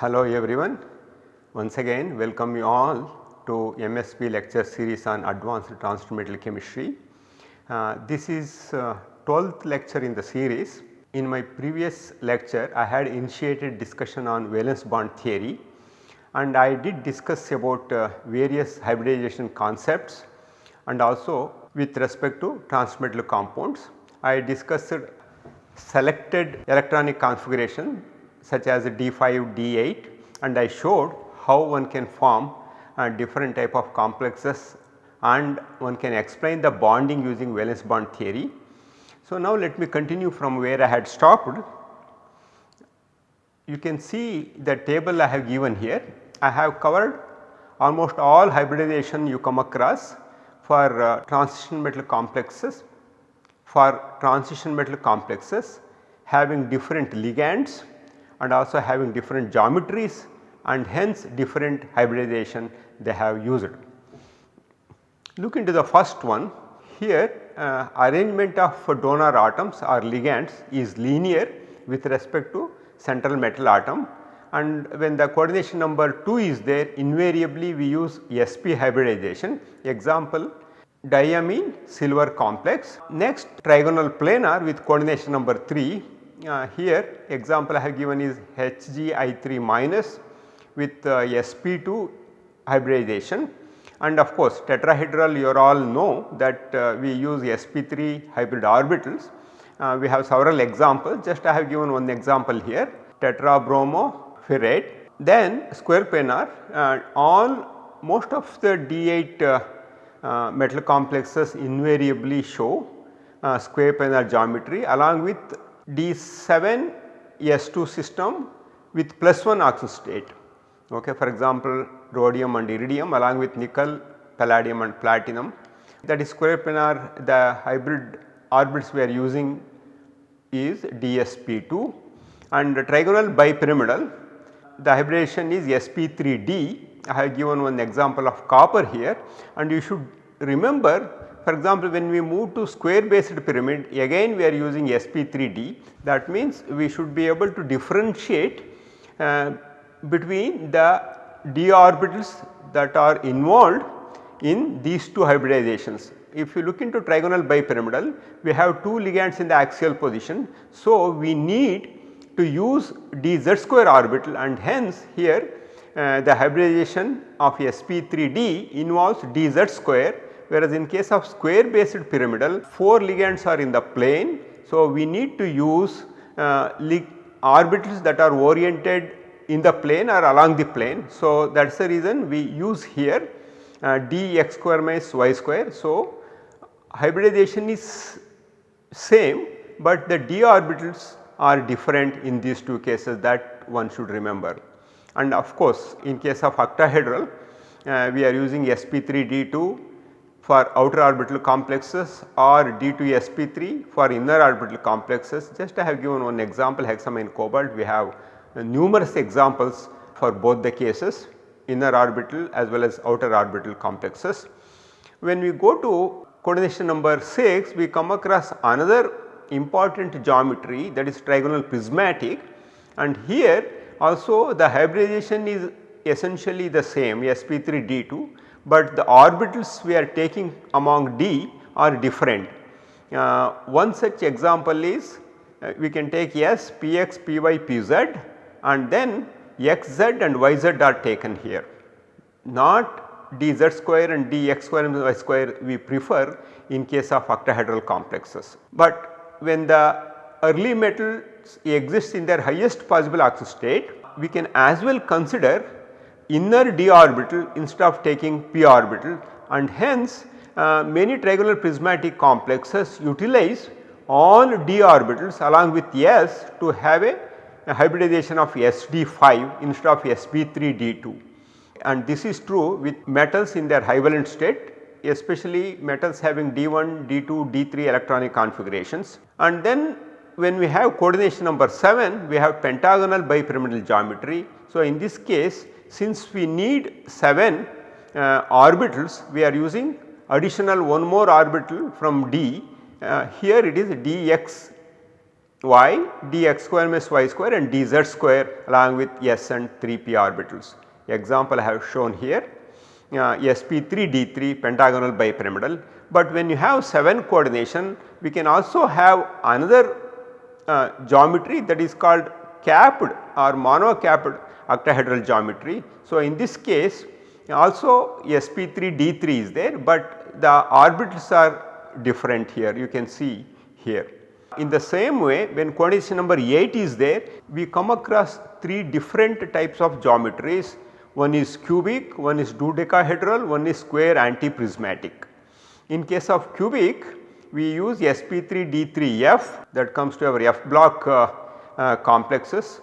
Hello everyone. Once again welcome you all to MSB lecture series on advanced transition metal chemistry. Uh, this is uh, 12th lecture in the series. In my previous lecture I had initiated discussion on valence bond theory and I did discuss about uh, various hybridization concepts and also with respect to transmetal compounds. I discussed selected electronic configuration such as D5, D8 and I showed how one can form a different type of complexes and one can explain the bonding using valence bond theory. So, now let me continue from where I had stopped. You can see the table I have given here. I have covered almost all hybridization you come across for uh, transition metal complexes for transition metal complexes having different ligands and also having different geometries and hence different hybridization they have used. Look into the first one here uh, arrangement of donor atoms or ligands is linear with respect to central metal atom and when the coordination number 2 is there invariably we use sp hybridization example diamine silver complex. Next trigonal planar with coordination number 3 uh, here example I have given is HgI3 minus with uh, sp2 hybridization. And of course tetrahedral you all know that uh, we use sp3 hybrid orbitals. Uh, we have several examples. Just I have given one example here. Tetrabromo ferrate. Then square planar. Uh, all most of the D8 uh, metal complexes invariably show uh, square planar geometry along with D7 S2 system with plus 1 oxidation state. Okay. For example, rhodium and iridium along with nickel, palladium and platinum that is square planar the hybrid orbits we are using is DSP2 and trigonal bipyramidal the hybridization is sp3d I have given one example of copper here and you should remember for example when we move to square based pyramid again we are using sp3d that means we should be able to differentiate uh, between the d orbitals that are involved in these two hybridizations. If you look into trigonal bipyramidal we have two ligands in the axial position. So, we need to use dz square orbital and hence here uh, the hybridization of sp3d involves dz square whereas in case of square based pyramidal 4 ligands are in the plane. So, we need to use uh, orbitals that are oriented in the plane or along the plane. So, that is the reason we use here uh, dx square minus y square. So, hybridization is same, but the d orbitals are different in these two cases that one should remember. And of course, in case of octahedral uh, we are using sp3d2 for outer orbital complexes or D2sp3 for inner orbital complexes. Just I have given one example hexamine cobalt we have numerous examples for both the cases inner orbital as well as outer orbital complexes. When we go to coordination number 6 we come across another important geometry that is trigonal prismatic and here also the hybridization is essentially the same sp3d2 but the orbitals we are taking among D are different. Uh, one such example is uh, we can take S, Px, Py, Pz and then Xz and Yz are taken here not dz square and dx square and y square we prefer in case of octahedral complexes. But when the early metals exist in their highest possible oxidation state we can as well consider inner d orbital instead of taking p orbital. And hence uh, many trigonal prismatic complexes utilize all d orbitals along with s to have a, a hybridization of sd5 instead of sp3d2 and this is true with metals in their high valence state especially metals having d1, d2, d3 electronic configurations. And then when we have coordination number 7 we have pentagonal bipyramidal geometry. So, in this case since we need 7 uh, orbitals we are using additional one more orbital from d uh, here it is dx y dx square minus y square and dz square along with s and 3p orbitals. Example I have shown here uh, sp3 d3 pentagonal bipyramidal, but when you have 7 coordination we can also have another uh, geometry that is called capped or monocapped octahedral geometry. So, in this case also sp3 d3 is there, but the orbitals are different here you can see here. In the same way when coordination number 8 is there we come across 3 different types of geometries one is cubic, one is dodecahedral, one is square antiprismatic. In case of cubic we use sp3d3f that comes to our f block uh, uh, complexes.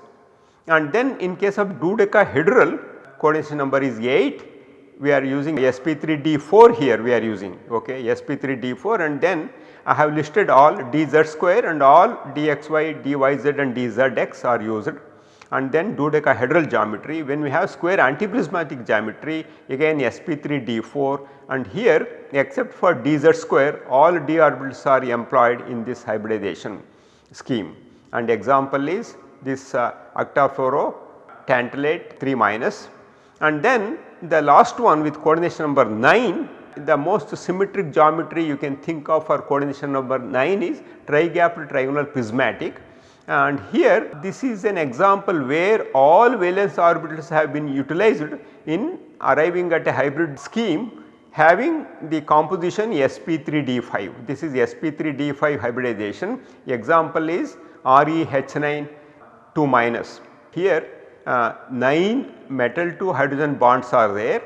And then in case of dodecahedral coordination number is 8 we are using sp3d4 here we are using okay? Sp3d4 and then I have listed all dz square and all dxy, dyz and dzx are used. And then dodecahedral geometry when we have square antiprismatic geometry again sp3d4 and here except for dz square all d orbitals are employed in this hybridization scheme and example is this uh, octafluoro tantalate 3 minus. And then the last one with coordination number 9 the most symmetric geometry you can think of for coordination number 9 is tricapped trigonal prismatic. And here this is an example where all valence orbitals have been utilized in arriving at a hybrid scheme having the composition sp3d5. This is sp3d5 hybridization example is ReH9 2 minus. Here uh, 9 metal to hydrogen bonds are there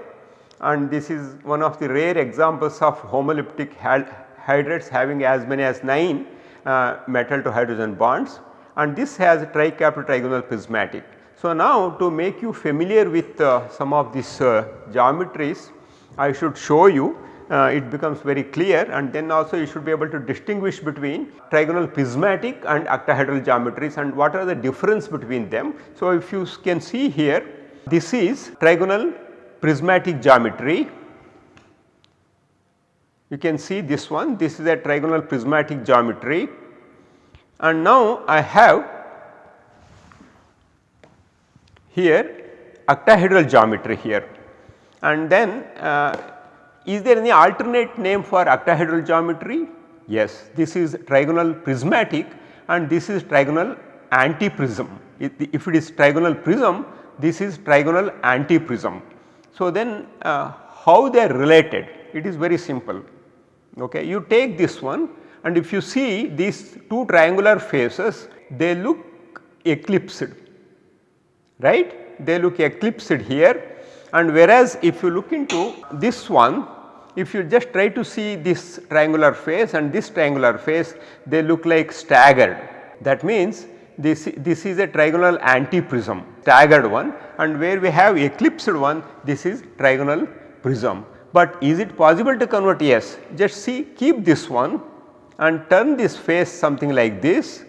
and this is one of the rare examples of homoleptic hydrides having as many as 9 uh, metal to hydrogen bonds and this has tricapped trigonal prismatic. So, now to make you familiar with uh, some of these uh, geometries I should show you uh, it becomes very clear and then also you should be able to distinguish between trigonal prismatic and octahedral geometries and what are the difference between them. So, if you can see here this is trigonal prismatic geometry. You can see this one this is a trigonal prismatic geometry and now I have here octahedral geometry here and then uh, is there any alternate name for octahedral geometry? Yes, this is trigonal prismatic and this is trigonal antiprism. If it is trigonal prism, this is trigonal antiprism. So, then uh, how they are related? It is very simple. Okay. You take this one and if you see these two triangular faces, they look eclipsed, right? They look eclipsed here and whereas if you look into this one if you just try to see this triangular face and this triangular face they look like staggered that means this, this is a trigonal antiprism staggered one and where we have eclipsed one this is trigonal prism. But is it possible to convert? Yes, just see keep this one and turn this face something like this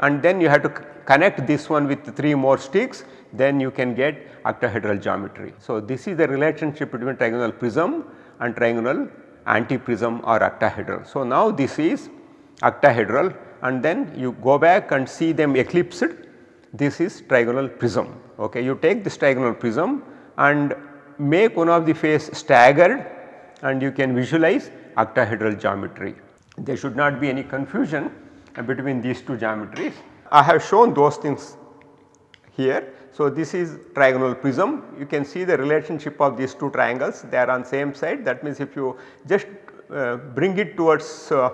and then you have to connect this one with 3 more sticks then you can get octahedral geometry. So, this is the relationship between trigonal prism and trigonal antiprism or octahedral. So, now this is octahedral and then you go back and see them eclipsed this is trigonal prism. Okay. You take this trigonal prism and make one of the face staggered and you can visualize octahedral geometry. There should not be any confusion between these two geometries. I have shown those things here. So, this is trigonal prism. You can see the relationship of these two triangles. They are on same side. That means if you just uh, bring it towards uh,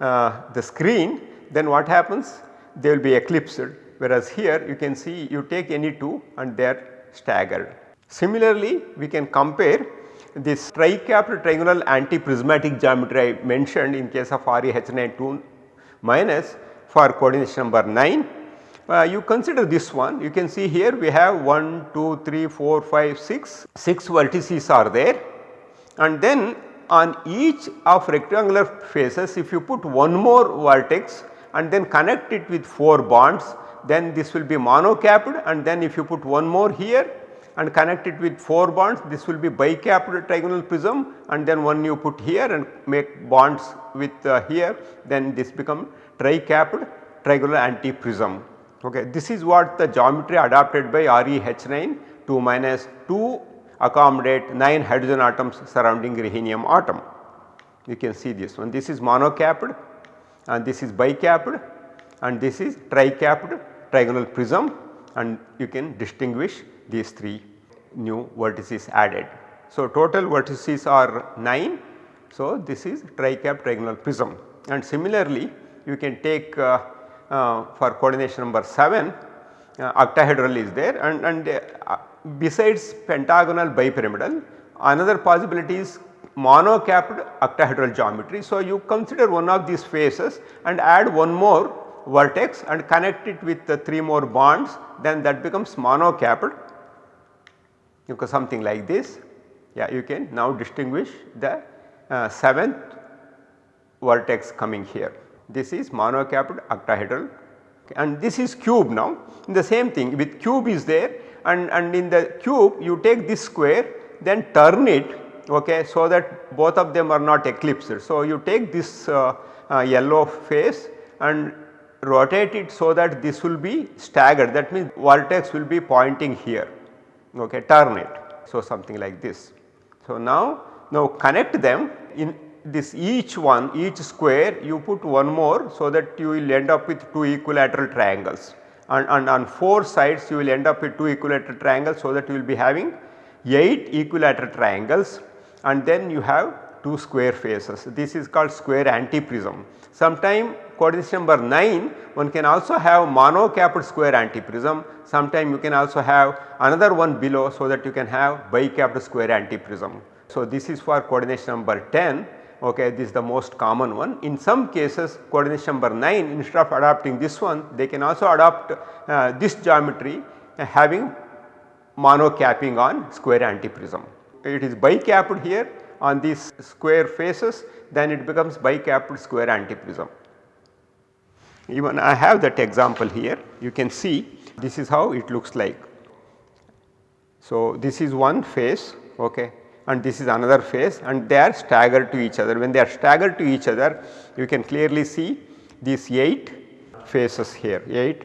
uh, the screen then what happens? They will be eclipsed. Whereas here you can see you take any two and they are staggered. Similarly, we can compare this tricapped anti-prismatic geometry I mentioned in case of ReH9 2 minus for coordination number 9 uh, you consider this one. You can see here we have 1, 2, 3, 4, 5, 6, 6 vertices are there. And then on each of rectangular faces if you put one more vertex and then connect it with 4 bonds then this will be monocapped. And then if you put one more here and connect it with 4 bonds this will be bicapped trigonal prism. And then one you put here and make bonds with uh, here then this become tricapped trigonal anti-prism. Okay. This is what the geometry adopted by ReH9 2 minus 2 accommodate 9 hydrogen atoms surrounding rhenium atom. You can see this one. This is monocapped and this is bicapped and this is tricapped trigonal prism and you can distinguish these 3 new vertices added. So, total vertices are 9. So, this is tricapped trigonal prism and similarly you can take uh, uh, for coordination number 7 uh, octahedral is there and, and besides pentagonal bipyramidal another possibility is monocapped octahedral geometry. So, you consider one of these faces and add one more vertex and connect it with the 3 more bonds then that becomes monocapped okay, something like this. Yeah, you can now distinguish the uh, 7th vertex coming here. This is monocapped octahedral and this is cube now. In the same thing with cube is there and, and in the cube you take this square then turn it okay, so that both of them are not eclipsed. So, you take this uh, uh, yellow face and rotate it so that this will be staggered that means vertex will be pointing here okay, turn it. So, something like this. So, now, now connect them in this each one each square you put one more so that you will end up with 2 equilateral triangles and, and on 4 sides you will end up with 2 equilateral triangles so that you will be having 8 equilateral triangles and then you have 2 square faces. This is called square antiprism. Sometime coordination number 9 one can also have monocapped square antiprism, sometime you can also have another one below so that you can have bicapped square antiprism. So, this is for coordination number 10 okay this is the most common one. In some cases coordination number 9 instead of adopting this one they can also adopt uh, this geometry uh, having monocapping on square antiprism. It is bicapped here on these square faces then it becomes bicapped square antiprism. Even I have that example here you can see this is how it looks like. So, this is one face okay, and this is another face and they are staggered to each other. When they are staggered to each other you can clearly see these 8 faces here 8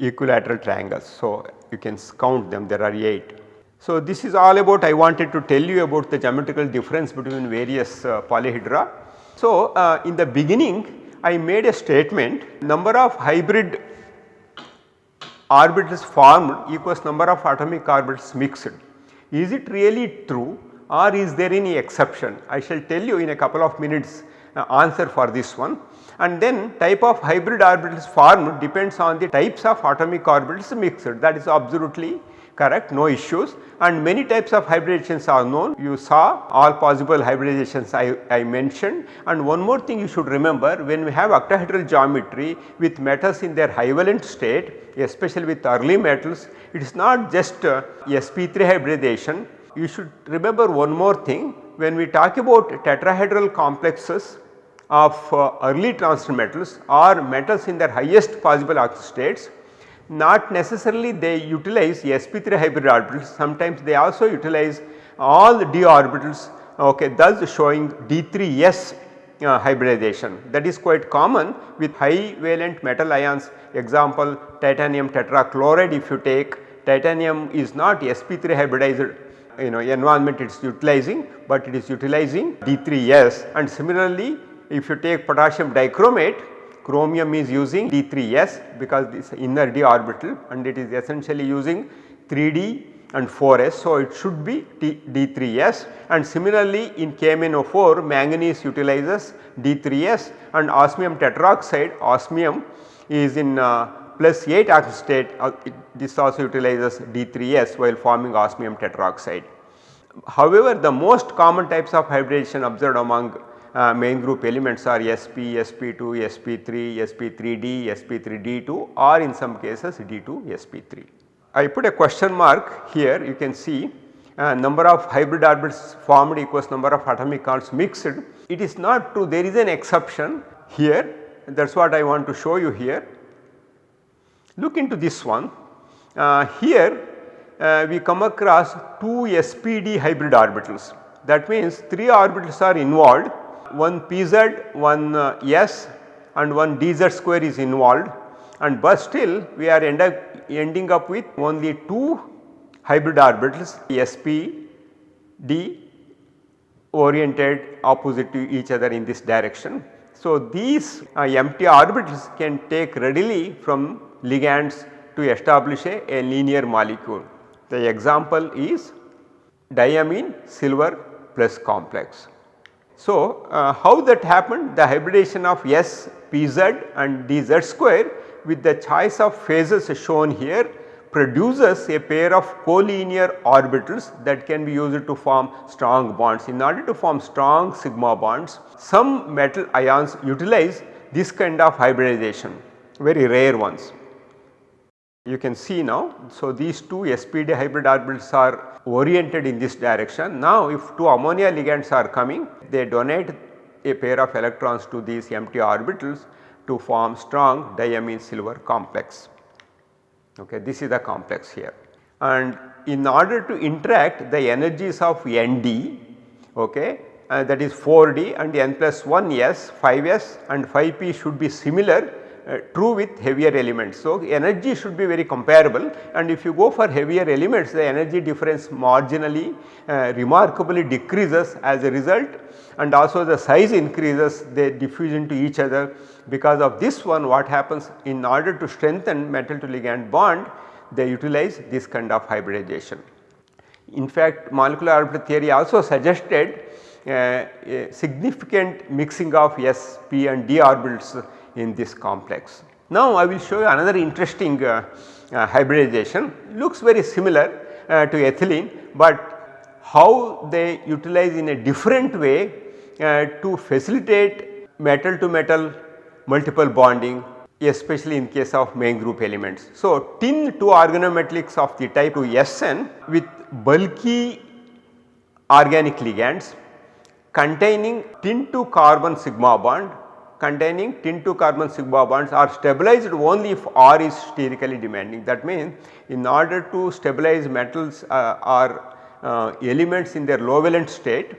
equilateral triangles. So, you can count them there are 8. So, this is all about I wanted to tell you about the geometrical difference between various uh, polyhedra. So, uh, in the beginning I made a statement number of hybrid orbitals formed equals number of atomic orbitals mixed. Is it really true or is there any exception? I shall tell you in a couple of minutes uh, answer for this one and then type of hybrid orbitals formed depends on the types of atomic orbitals mixed that is absolutely correct no issues and many types of hybridizations are known. You saw all possible hybridizations I, I mentioned and one more thing you should remember when we have octahedral geometry with metals in their high valent state especially with early metals it is not just uh, sp3 hybridization. You should remember one more thing when we talk about tetrahedral complexes of uh, early transition metals or metals in their highest possible states not necessarily they utilize sp3 hybrid orbitals sometimes they also utilize all d orbitals okay thus showing d3s uh, hybridization. That is quite common with high valent metal ions. Example titanium tetrachloride if you take titanium is not sp3 hybridized you know environment it is utilizing but it is utilizing d3s and similarly if you take potassium dichromate chromium is using D3s because this inner d orbital and it is essentially using 3d and 4s. So, it should be D3s and similarly in KMnO4 manganese utilizes D3s and osmium tetroxide osmium is in uh, plus 8 oxidation state uh, it, this also utilizes D3s while forming osmium tetroxide. However, the most common types of hybridization observed among main group elements are SP, SP2, SP3, SP3D, SP3D2 or in some cases D2, SP3. I put a question mark here you can see uh, number of hybrid orbitals formed equals number of atomic counts mixed. It is not true there is an exception here that is what I want to show you here. Look into this one uh, here uh, we come across 2 SPD hybrid orbitals that means 3 orbitals are involved one pz, one uh, s and one dz square is involved and but still we are end up ending up with only 2 hybrid orbitals sp d oriented opposite to each other in this direction. So, these uh, empty orbitals can take readily from ligands to establish a, a linear molecule. The example is diamine silver plus complex. So, uh, how that happened the hybridization of S, Pz and dz square with the choice of phases shown here produces a pair of collinear orbitals that can be used to form strong bonds. In order to form strong sigma bonds, some metal ions utilize this kind of hybridization, very rare ones. You can see now, so these two SPD hybrid orbitals are oriented in this direction. Now if two ammonia ligands are coming, they donate a pair of electrons to these empty orbitals to form strong diamine silver complex okay this is the complex here. And in order to interact the energies of Nd okay uh, that is 4d and n plus 1 s 5s and 5p should be similar uh, true with heavier elements. So, energy should be very comparable and if you go for heavier elements the energy difference marginally uh, remarkably decreases as a result and also the size increases they diffuse into each other because of this one what happens in order to strengthen metal to ligand bond they utilize this kind of hybridization. In fact, molecular orbital theory also suggested uh, a significant mixing of s, p and d orbitals in this complex. Now I will show you another interesting uh, uh, hybridization looks very similar uh, to ethylene, but how they utilize in a different way uh, to facilitate metal to metal multiple bonding especially in case of main group elements. So, tin 2 organometallics of the type 2 SN with bulky organic ligands containing tin 2 carbon sigma bond containing tin 2 carbon sigma bonds are stabilized only if R is sterically demanding. That means in order to stabilize metals uh, or uh, elements in their low valent state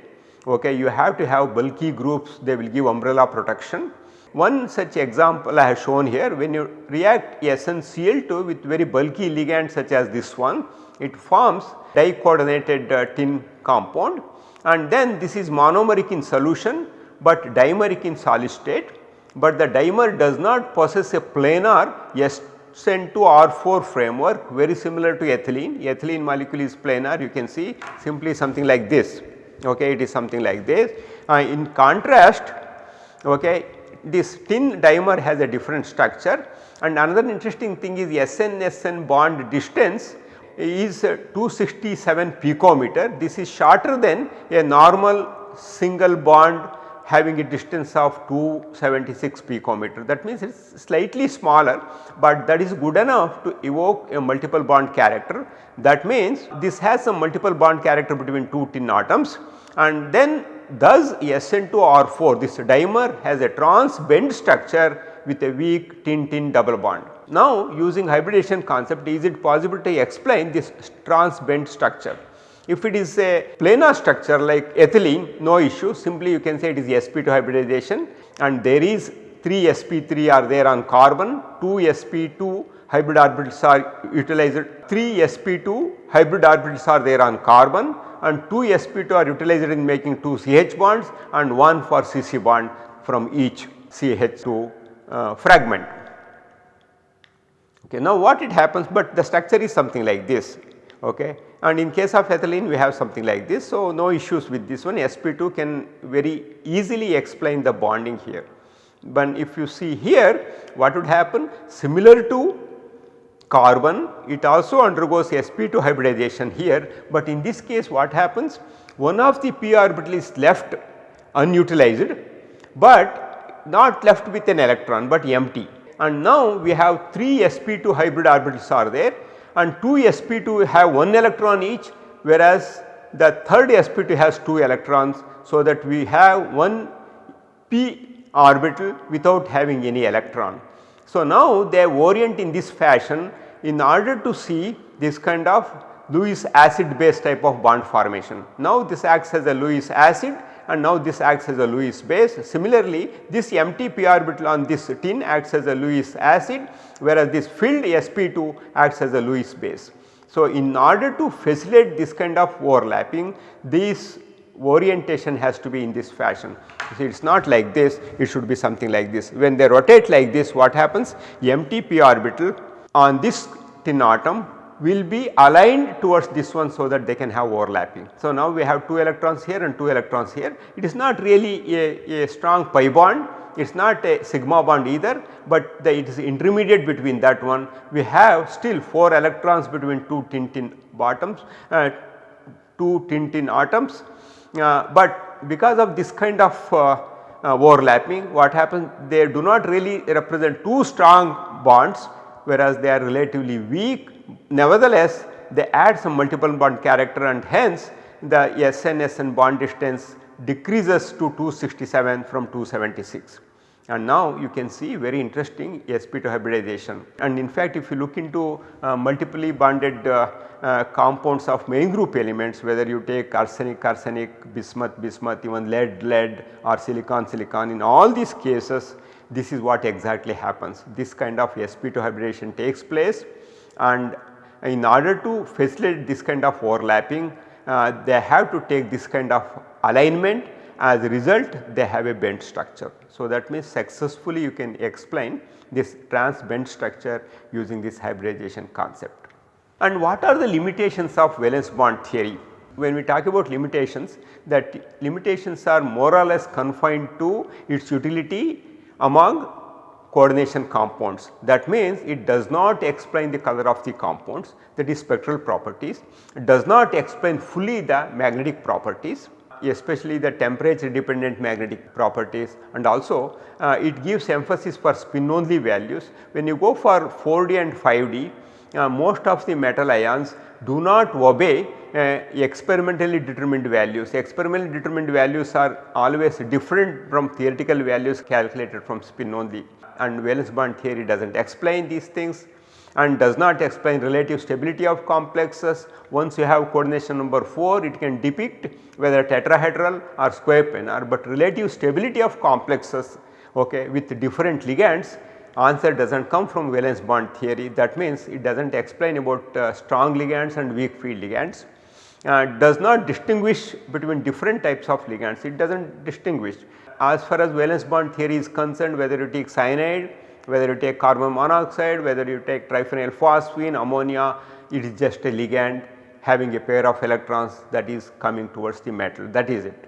okay, you have to have bulky groups. They will give umbrella protection. One such example I have shown here when you react SnCl2 with very bulky ligand such as this one it forms di-coordinated uh, tin compound. And then this is monomeric in solution but dimeric in solid state but the dimer does not possess a planar SN2 R4 framework very similar to ethylene. Ethylene molecule is planar you can see simply something like this okay it is something like this. Uh, in contrast okay this tin dimer has a different structure and another interesting thing is SN-SN bond distance is 267 picometer. This is shorter than a normal single bond having a distance of 276 picometer that means it is slightly smaller, but that is good enough to evoke a multiple bond character. That means this has some multiple bond character between two tin atoms and then thus SN2R4 this dimer has a trans bent structure with a weak tin tin double bond. Now using hybridization concept is it possible to explain this trans bent structure? If it is a planar structure like ethylene no issue. Simply you can say it is sp2 hybridization. And there is 3 sp3 are there on carbon. 2 sp2 hybrid orbitals are utilized. 3 sp2 hybrid orbitals are there on carbon. And 2 sp2 are utilized in making 2 CH bonds and 1 for CC bond from each CH2 uh, fragment. Okay. Now what it happens but the structure is something like this okay? And in case of ethylene we have something like this. So, no issues with this one. Sp2 can very easily explain the bonding here. But if you see here what would happen? Similar to carbon it also undergoes sp2 hybridization here, but in this case what happens? One of the p orbital is left unutilized, but not left with an electron but empty. And now we have 3 sp2 hybrid orbitals are there and 2 sp2 have 1 electron each whereas the third sp2 has 2 electrons. So, that we have 1 p orbital without having any electron. So, now they orient in this fashion in order to see this kind of Lewis acid base type of bond formation. Now, this acts as a Lewis acid and now this acts as a Lewis base. Similarly, this empty p orbital on this tin acts as a Lewis acid whereas this filled sp2 acts as a Lewis base. So, in order to facilitate this kind of overlapping this orientation has to be in this fashion. So, it is not like this it should be something like this. When they rotate like this what happens empty p orbital on this tin atom will be aligned towards this one so that they can have overlapping. So, now we have 2 electrons here and 2 electrons here. It is not really a, a strong pi bond. It is not a sigma bond either, but the, it is intermediate between that one. We have still 4 electrons between 2 tin tin bottoms uh, 2 tin tin atoms. Uh, but because of this kind of uh, uh, overlapping what happens they do not really represent two strong bonds whereas they are relatively weak nevertheless they add some multiple bond character and hence the SN SN bond distance decreases to 267 from 276 and now you can see very interesting sp2 hybridization. And in fact if you look into uh, multiply bonded uh, uh, compounds of main group elements whether you take arsenic arsenic bismuth bismuth even lead lead or silicon silicon in all these cases this is what exactly happens. This kind of sp2 hybridization takes place and in order to facilitate this kind of overlapping uh, they have to take this kind of alignment as a result they have a bent structure. So, that means successfully you can explain this trans bent structure using this hybridization concept. And what are the limitations of valence bond theory? When we talk about limitations that limitations are more or less confined to its utility among coordination compounds. That means it does not explain the color of the compounds that is spectral properties, it does not explain fully the magnetic properties especially the temperature dependent magnetic properties and also uh, it gives emphasis for spin only values. When you go for 4D and 5D uh, most of the metal ions do not obey uh, experimentally determined values. Experimentally determined values are always different from theoretical values calculated from spin only and valence bond theory does not explain these things and does not explain relative stability of complexes. Once you have coordination number 4 it can depict whether tetrahedral or square planar but relative stability of complexes okay, with different ligands answer does not come from valence bond theory that means it does not explain about uh, strong ligands and weak field ligands. Uh, does not distinguish between different types of ligands it does not distinguish. As far as valence bond theory is concerned whether you take cyanide, whether you take carbon monoxide, whether you take triphenyl phosphine, ammonia it is just a ligand having a pair of electrons that is coming towards the metal that is it.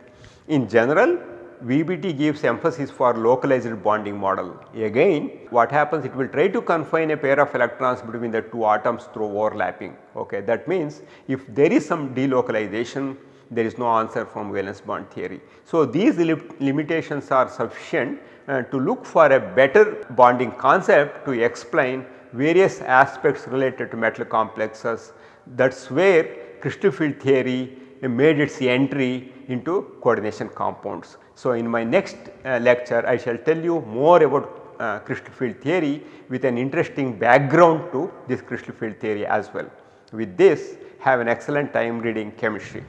In general VBT gives emphasis for localized bonding model. Again what happens it will try to confine a pair of electrons between the two atoms through overlapping ok. That means if there is some delocalization there is no answer from valence bond theory. So these limitations are sufficient uh, to look for a better bonding concept to explain various aspects related to metal complexes that is where crystal field theory made its entry into coordination compounds. So, in my next uh, lecture I shall tell you more about uh, crystal field theory with an interesting background to this crystal field theory as well. With this have an excellent time reading chemistry.